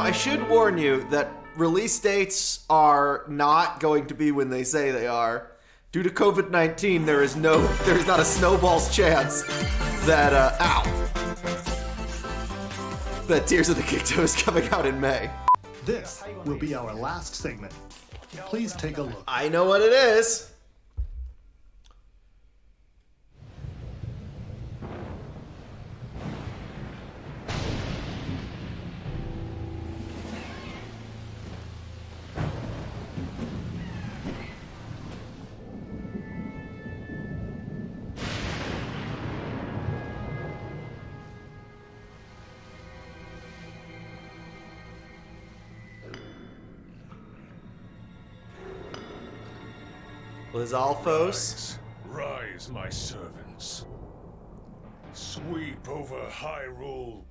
I should warn you that release dates are not going to be when they say they are. Due to COVID 19, there is no, there is not a snowball's chance that, uh, ow, that Tears of the Kingdom is coming out in May. This will be our last segment. Please take a look. I know what it is. Lizalfos. Rise, my servants. Sweep over Hyrule.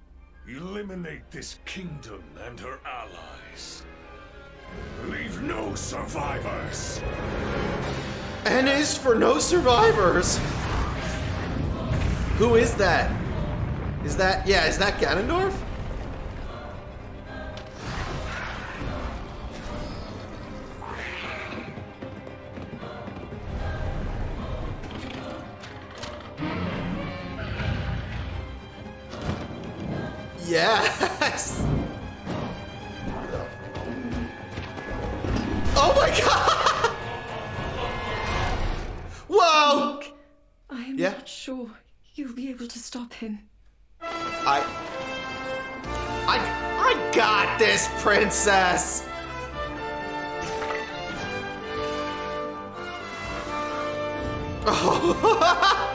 Eliminate this kingdom and her allies. Leave no survivors. N is for no survivors. Who is that? Is that, yeah, is that Ganondorf? Yes! Oh my god! Whoa! I am Yeah? not sure you'll be able to stop him. I... I... I got this, princess! Oh.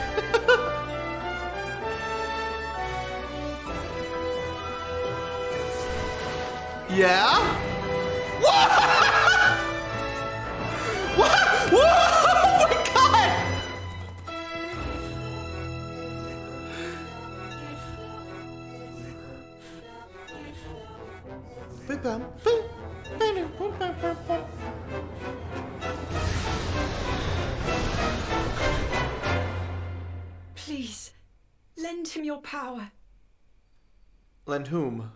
yeah? What? What? Whoa! Oh my god! Please, lend him your power. Lend whom?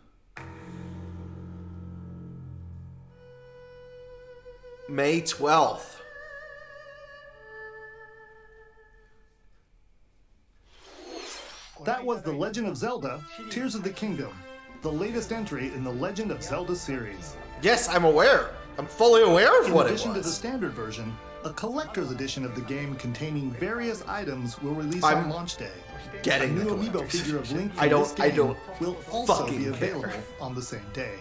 May 12th. That was The Legend of Zelda Tears of the Kingdom, the latest entry in the Legend of Zelda series. Yes, I'm aware. I'm fully aware of In what it addition to the standard version, a collector's edition of the game containing various items will release I'm on launch day. A Getting the new amiibo figure of Link I from don't- this I game don't will also fucking be care. available on the same day.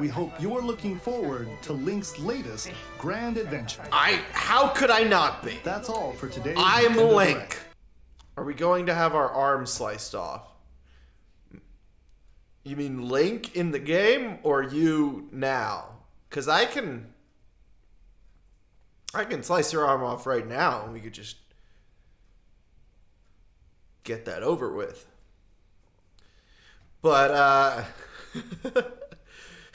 We hope you are looking forward to Link's latest grand adventure. I. How could I not be? That's all for today. I'm Link. Are we going to have our arms sliced off? You mean Link in the game or you now? Cause I can I can slice your arm off right now and we could just get that over with. But uh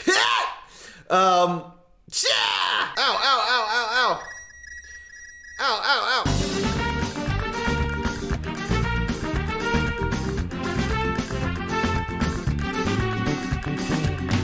um yeah! Ow, ow, ow, ow, ow. Ow, ow, ow.